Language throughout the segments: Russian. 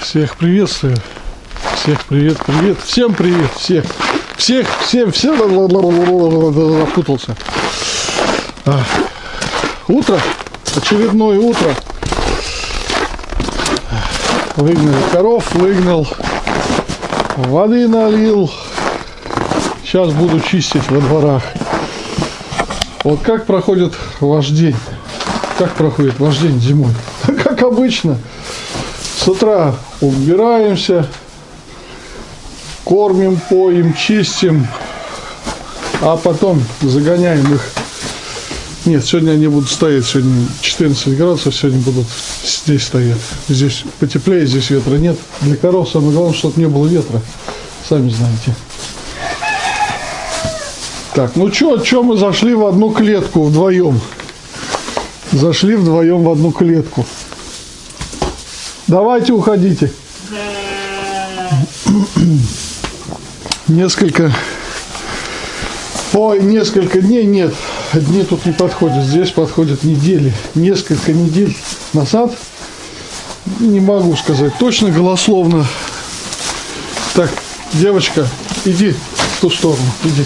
Всех приветствую. Всех привет, привет. Всем привет. Всех. Всех, всем, всем запутался. А. Утро. Очередное утро. Выгнали коров, выгнал. Воды налил. Сейчас буду чистить во дворах. Вот как проходит ваш день? Как проходит ваш день зимой? Как обычно. С утра убираемся, кормим, поим, чистим, а потом загоняем их. Нет, сегодня они будут стоять, сегодня 14 градусов, сегодня будут здесь стоять. Здесь потеплее, здесь ветра нет. Для коров самое главное, чтобы не было ветра, сами знаете. Так, ну что, что мы зашли в одну клетку вдвоем? Зашли вдвоем в одну клетку. Давайте уходите. Несколько... Ой, несколько дней нет. Дни тут не подходят. Здесь подходят недели. Несколько недель назад. Не могу сказать точно, голословно. Так, девочка, иди в ту сторону. Иди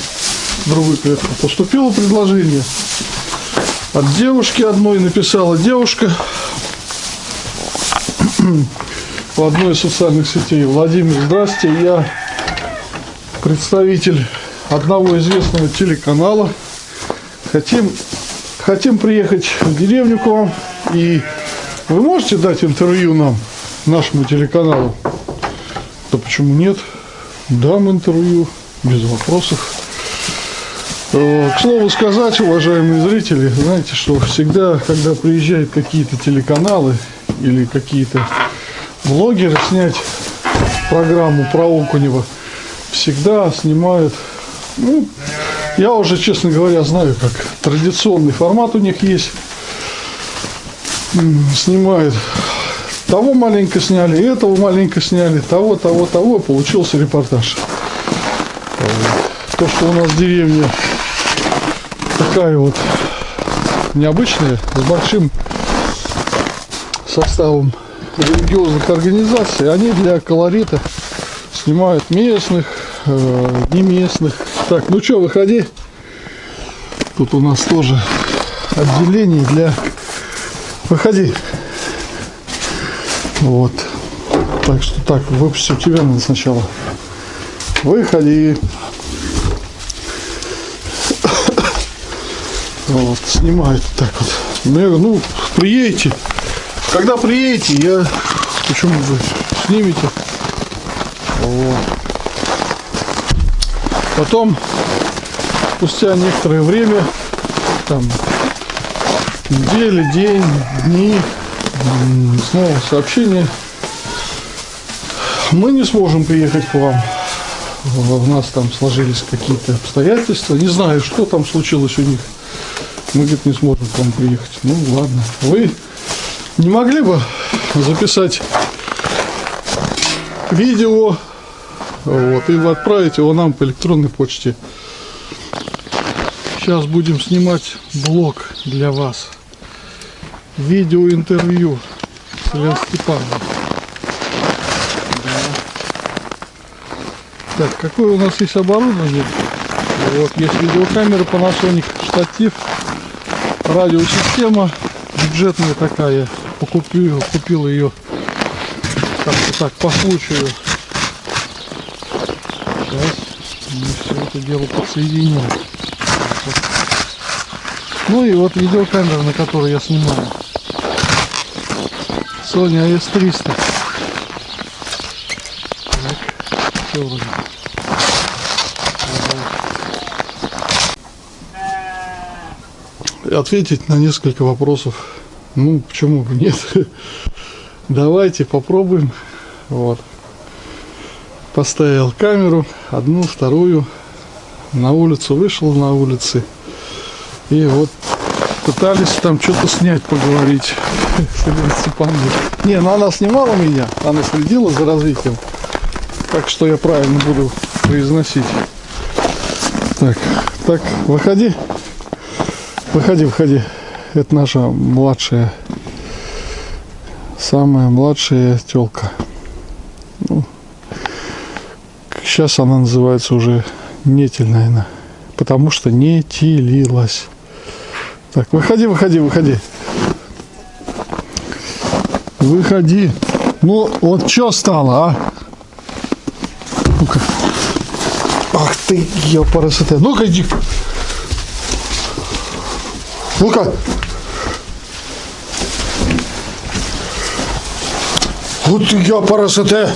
в другую клетку. Поступило предложение. От девушки одной написала девушка в одной из социальных сетей. Владимир, здрасте, я представитель одного известного телеканала. Хотим, хотим приехать в деревню к вам. И вы можете дать интервью нам, нашему телеканалу? Да почему нет? Дам интервью, без вопросов. Э, к слову сказать, уважаемые зрители, знаете, что всегда, когда приезжают какие-то телеканалы или какие-то блогеры снять программу про Окунева, всегда снимают, ну, я уже, честно говоря, знаю, как традиционный формат у них есть. Снимают того маленько сняли, этого маленько сняли, того, того, того, получился репортаж. То, что у нас деревня такая вот необычная, с большим составом религиозных организаций, они для колорита снимают местных, э, не местных. Так, ну что, выходи. Тут у нас тоже отделение для... Выходи. Вот. Так что так, выпустим тебя надо сначала. Выходи. Вот, снимают так вот. Ну, ну, приедете. Когда приедете, я... Почему вы снимете? Вот. Потом, спустя некоторое время, там, недели, день, дни, снова сообщение. Мы не сможем приехать к вам. У нас там сложились какие-то обстоятельства. Не знаю, что там случилось у них мы, говорит, не сможем к вам приехать. Ну, ладно. Вы не могли бы записать видео вот, и отправить его нам по электронной почте. Сейчас будем снимать блог для вас. Видеоинтервью с Илья Степановым. Да. Так, какое у нас есть оборудование? Вот, есть видеокамера Panasonic, штатив радиосистема бюджетная такая. Покупил, купил ее как-то так по случаю. Сейчас мы все это дело подсоединим. Ну и вот видеокамера, на которой я снимаю. Sony AS300. Так, все вроде. ответить на несколько вопросов. Ну, почему бы нет? Давайте попробуем. Вот. Поставил камеру, одну, вторую. На улицу вышел на улице. И вот пытались там что-то снять, поговорить. Не, ну она снимала меня, она следила за развитием. Так что я правильно буду произносить. Так, так, выходи. Выходи, выходи. Это наша младшая Самая младшая телка. Ну, сейчас она называется уже нетель, наверное. Потому что не телилась. Так, выходи, выходи, выходи. Выходи. Ну, вот что стало, а? Ну-ка. Ах ты, ёпарасоте. Ну-ка, иди. Ну-ка. Вот ты, ёпарасоте.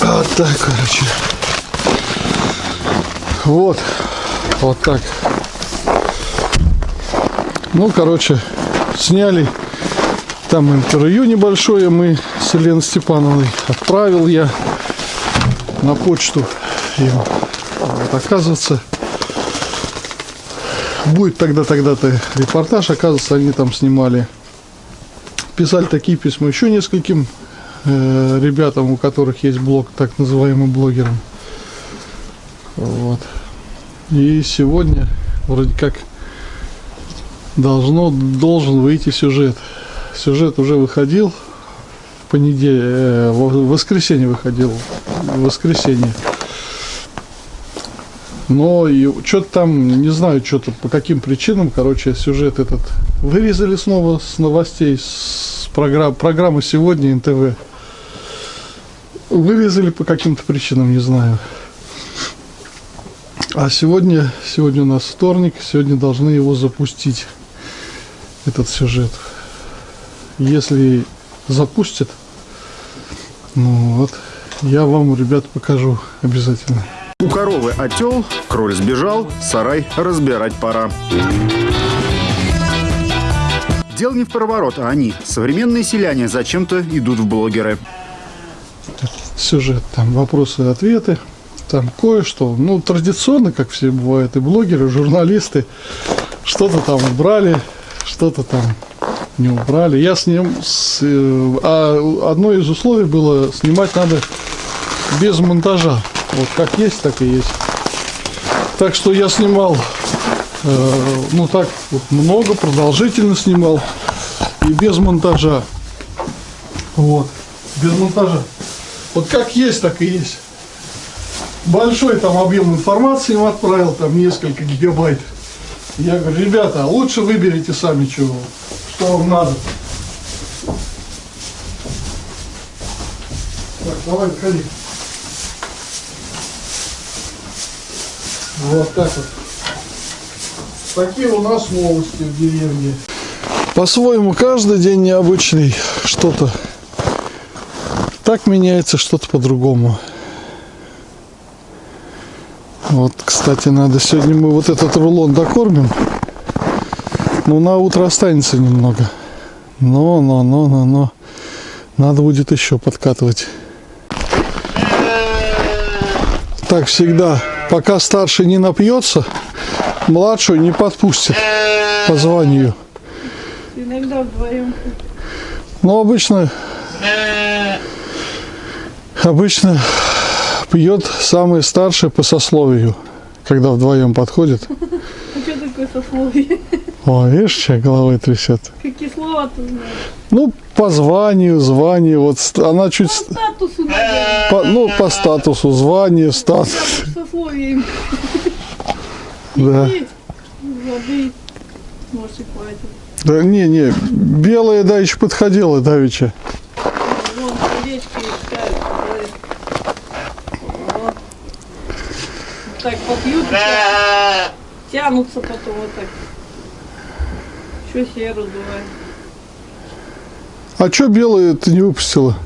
Вот так, короче. Вот. Вот так. Ну, короче, сняли там интервью небольшое мы с Еленой Степановной. Отправил я на почту им. Вот, оказывается, будет тогда-тогда-то репортаж. Оказывается, они там снимали. Писали такие письма еще нескольким э, ребятам, у которых есть блог, так называемым блогерам. Вот. И сегодня вроде как должно, должен выйти сюжет. Сюжет уже выходил в понедельник, э, в воскресенье выходил, в воскресенье. Но что-то там, не знаю, что-то по каким причинам, короче, сюжет этот вырезали снова с новостей, с программ, программы сегодня НТВ. Вырезали по каким-то причинам, не знаю. А сегодня, сегодня у нас вторник, сегодня должны его запустить, этот сюжет. Если запустят, ну вот, я вам, ребят, покажу обязательно. У коровы отел, кроль сбежал, сарай разбирать пора. Дело не в проворот, а они, современные селяне, зачем-то идут в блогеры. Сюжет, там вопросы и ответы, там кое-что. Ну, традиционно, как все бывают, и блогеры, и журналисты, что-то там убрали, что-то там не убрали. Я с ним, с, э, а одно из условий было, снимать надо без монтажа. Вот как есть, так и есть. Так что я снимал, э, ну так вот много, продолжительно снимал и без монтажа. Вот, без монтажа. Вот как есть, так и есть. Большой там объем информации им отправил, там несколько гигабайт. Я говорю, ребята, лучше выберите сами, чего, что вам надо. Так, давай, выходи. Вот так вот. Такие у нас новости в деревне. По-своему, каждый день необычный. Что-то так меняется, что-то по-другому. Вот, кстати, надо сегодня мы вот этот рулон докормим. Но на утро останется немного. Но, но, но, но, но. Надо будет еще подкатывать. Так всегда пока старший не напьется, младшую не подпустит по званию. Иногда вдвоем. Но обычно, обычно пьет самый старший по сословию, когда вдвоем подходит. А что такое сословие? О, видишь, что головой трясет. Какие слова ты знаешь? Ну, по званию, званию, вот она чуть, По ст- статусу, наверное. по- ну, по статусу, званию, статус, Сословие. да. Воды. Может и хватит. Да не, не, белая, да, еще подходила давеча. Вон искают. говорит. Вот. Вот Так попьют, так тянутся потом вот так. Что себе раздувает? А что белая ты не выпустила?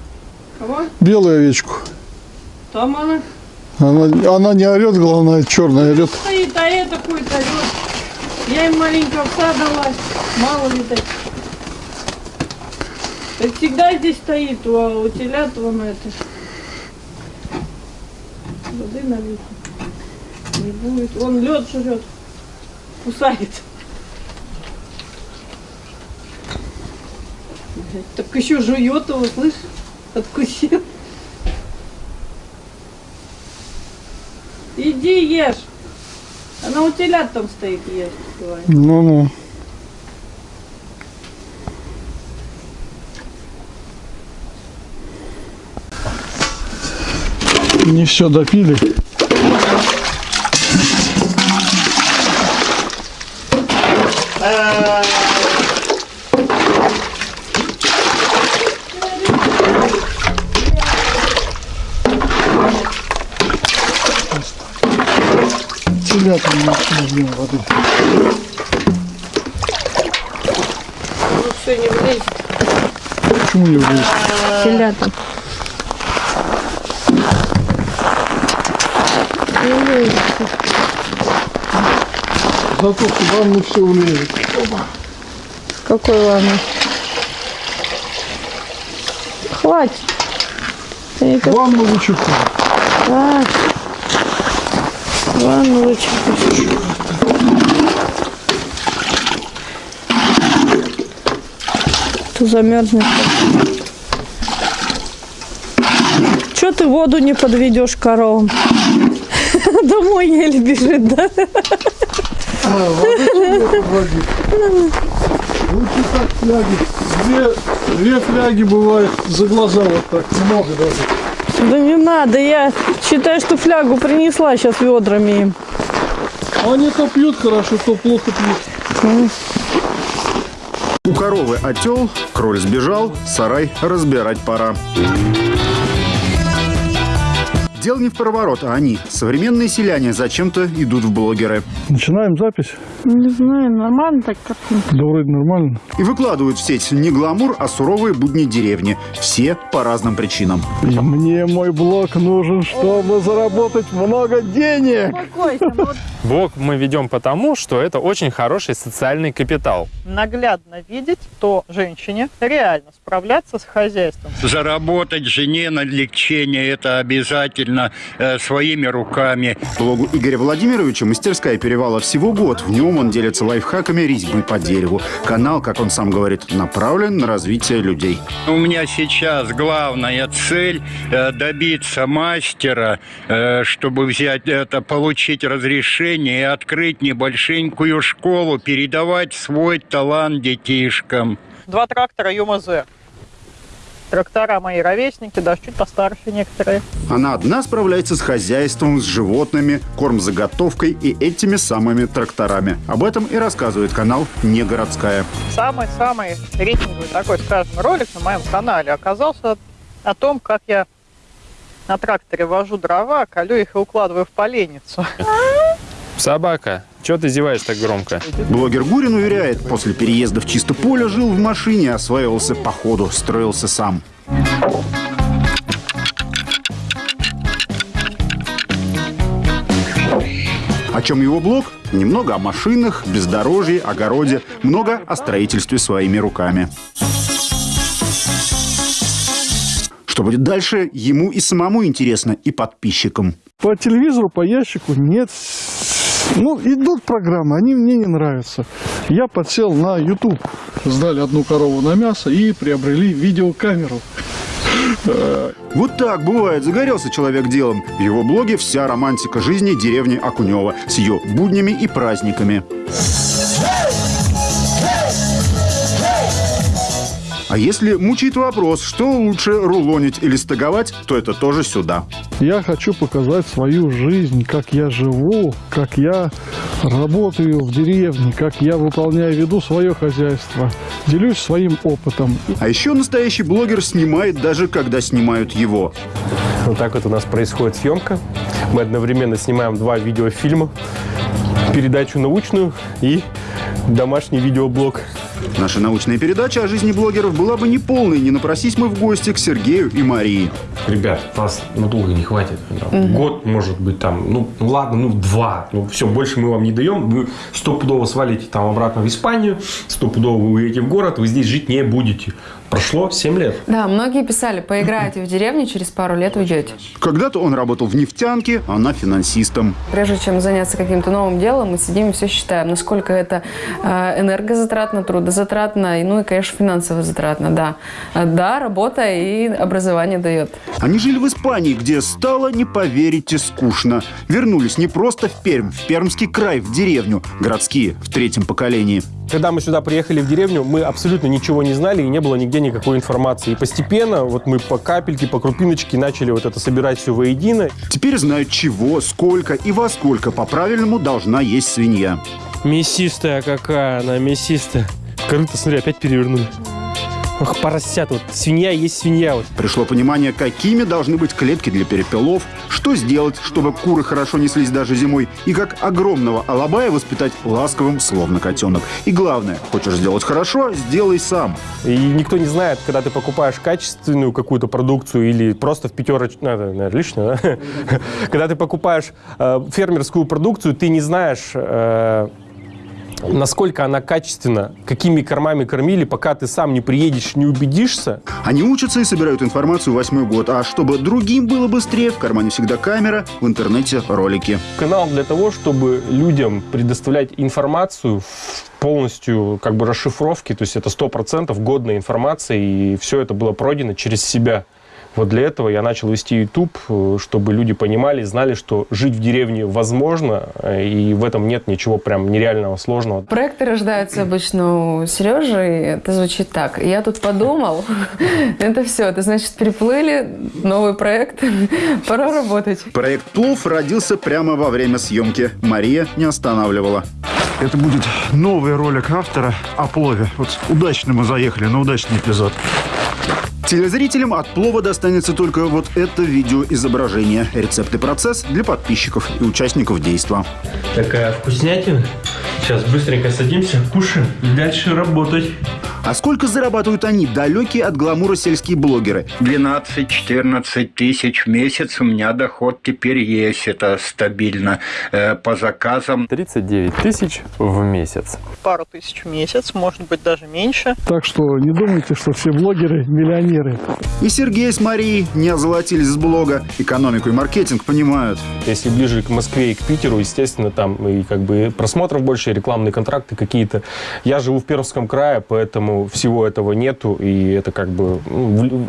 Кого? Белую овечку. Там она Она, она не орет, главное, черная орет. стоит, а это какой-то орёт. Я им маленько овса дала, мало ли так. Так всегда здесь стоит, у, у телят вон это. Воды налить. Не будет. Он лед жрет. Кусает. Так еще жует его, слышь? Откусил. Иди ешь. Она у телят там стоит, ешь. Ну-ну. Не все допили. Uh... воды. Ну все, не влезет. Почему не влезет? Телята. Не влезет. Зато в ванну все влезет. Какой ванну? Хватит. Как- Ванну вычеркну. А, ванну вычеркнешь. Tu замерзнет. Че ты воду не подведешь коровам? Домой еле бежит, да? А. Лучше так фляги. Две, две фляги бывает за глаза вот так. Много даже. Да не надо, я считаю, что флягу принесла сейчас ведрами им. Они то пьют хорошо, то плохо пьют. У коровы отел, кроль сбежал, сарай разбирать пора. Дело не в проворот, а они, современные селяне, зачем-то идут в блогеры. Начинаем запись. Не знаю, нормально так картинка. Да вроде нормально. И выкладывают в сеть не гламур, а суровые будни деревни. Все по разным причинам. И мне мой блог нужен, чтобы заработать много денег. Ну Блог мы ведем потому, что это очень хороший социальный капитал. наглядно видеть, то женщине реально справляться с хозяйством. Заработать жене на лечение – это обязательно э, своими руками. Блогу Игоря Владимировича «Мастерская перевала» всего год. В нем он делится лайфхаками резьбы по дереву. Канал, как он сам говорит, направлен на развитие людей. У меня сейчас главная цель э, добиться мастера, э, чтобы взять это, получить разрешение и открыть небольшенькую школу, передавать свой талант детишкам. Два трактора ЮМЗ. Трактора мои ровесники, даже чуть постарше некоторые. Она одна справляется с хозяйством, с животными, кормзаготовкой и этими самыми тракторами. Об этом и рассказывает канал «Не городская». Самый-самый рейтинговый такой, скажем, ролик на моем канале оказался о том, как я на тракторе вожу дрова, колю их и укладываю в поленницу. Собака, что ты зеваешь так громко? Блогер Гурин уверяет, после переезда в чисто поле жил в машине, осваивался по ходу, строился сам. О чем его блог? Немного о машинах, бездорожье, огороде, много о строительстве своими руками. Что будет дальше, ему и самому интересно, и подписчикам. По телевизору, по ящику нет. Ну, идут программы, они мне не нравятся. Я подсел на YouTube. Сдали одну корову на мясо и приобрели видеокамеру. Вот так бывает, загорелся человек делом. В его блоге вся романтика жизни деревни Окунева с ее буднями и праздниками. А если мучает вопрос, что лучше рулонить или стыговать, то это тоже сюда. Я хочу показать свою жизнь, как я живу, как я работаю в деревне, как я выполняю, веду свое хозяйство. Делюсь своим опытом. А еще настоящий блогер снимает даже когда снимают его. Вот так вот у нас происходит съемка. Мы одновременно снимаем два видеофильма, передачу научную и домашний видеоблог. Наша научная передача о жизни блогеров была бы неполной, не напросись мы в гости к Сергею и Марии. Ребят, нас надолго не хватит. Там, Год, может быть, там, ну, ну ладно, ну, два. Ну, все, больше мы вам не даем. Вы стопудово свалите там обратно в Испанию, стопудово вы уедете в город, вы здесь жить не будете. Прошло 7 лет. Да, многие писали, поиграете в деревне, через пару лет уйдете. Когда-то он работал в нефтянке, она финансистом. Прежде чем заняться каким-то новым делом, мы сидим и все считаем, насколько это энергозатратно, трудозатратно, ну и, конечно, финансово затратно, да. А, Да, работа и образование дает. Они жили в Испании, где стало, не поверите, скучно. Вернулись не просто в Пермь, в Пермский край, в деревню. Городские, в третьем поколении. Когда мы сюда приехали в деревню, мы абсолютно ничего не знали и не было нигде никакой информации. И постепенно вот мы по капельке, по крупиночке начали вот это собирать все воедино. Теперь знают, чего, сколько и во сколько по-правильному должна есть свинья. Мясистая какая она, мясистая. Корыто, смотри, опять перевернули. Ох, поросят, вот свинья есть свинья. Вот. Пришло понимание, какими должны быть клетки для перепелов, что сделать, чтобы куры хорошо неслись даже зимой, и как огромного алабая воспитать ласковым, словно котенок. И главное, хочешь сделать хорошо, сделай сам. И никто не знает, когда ты покупаешь качественную какую-то продукцию или просто в пятерочку... Ну, это, наверное, лишнее, да? Когда ты покупаешь э, фермерскую продукцию, ты не знаешь... насколько она качественна, какими кормами кормили, пока ты сам не приедешь, не убедишься. Они учатся и собирают информацию восьмой год. А чтобы другим было быстрее, в кармане всегда камера, в интернете ролики. Канал для того, чтобы людям предоставлять информацию в полностью как бы расшифровки, то есть это 100% годная информация, и все это было пройдено через себя. Вот для этого я начал вести YouTube, э, чтобы люди понимали, знали, что жить в деревне возможно, э, и в этом нет ничего прям нереального сложного. Проекты рождаются обычно у Сережи, и это звучит так. Я тут подумал, это все, это значит, приплыли, новый проект, пора работать. Проект «Плов» родился прямо во время съемки. Мария не останавливала. Это будет новый ролик автора о плове. Вот удачно мы заехали на удачный эпизод. Телезрителям от плова достанется только вот это видеоизображение. Рецепт и процесс для подписчиков и участников действа. Такая вкуснятина. Сейчас быстренько садимся, кушаем и дальше работать. А сколько зарабатывают они, далекие от гламура сельские блогеры? 12-14 тысяч в месяц у меня доход теперь есть. Это стабильно. Э, По заказам 39 тысяч в месяц. Пару тысяч в месяц, может быть, даже меньше. Так что не думайте, что все блогеры миллионеры. И Сергей с Марией не озолотились с блога. Экономику и маркетинг понимают. Если ближе к Москве и к Питеру, естественно, там и как бы просмотров больше, и рекламные контракты какие-то. Я живу в Пермском крае, поэтому всего этого нету, и это как бы... ну,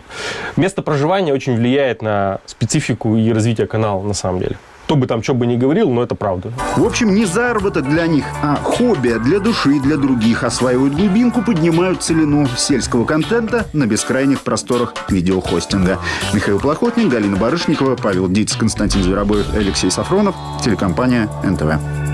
место проживания очень влияет на специфику и развитие канала, на самом деле. Кто бы там что бы ни говорил, но это правда. В общем, не заработок для них, а хобби для души и для других. Осваивают глубинку, поднимают целину сельского контента на бескрайних просторах видеохостинга. Михаил Плохотник, Галина Барышникова, Павел Диц, Константин Зверобоев, Алексей Сафронов. Телекомпания НТВ.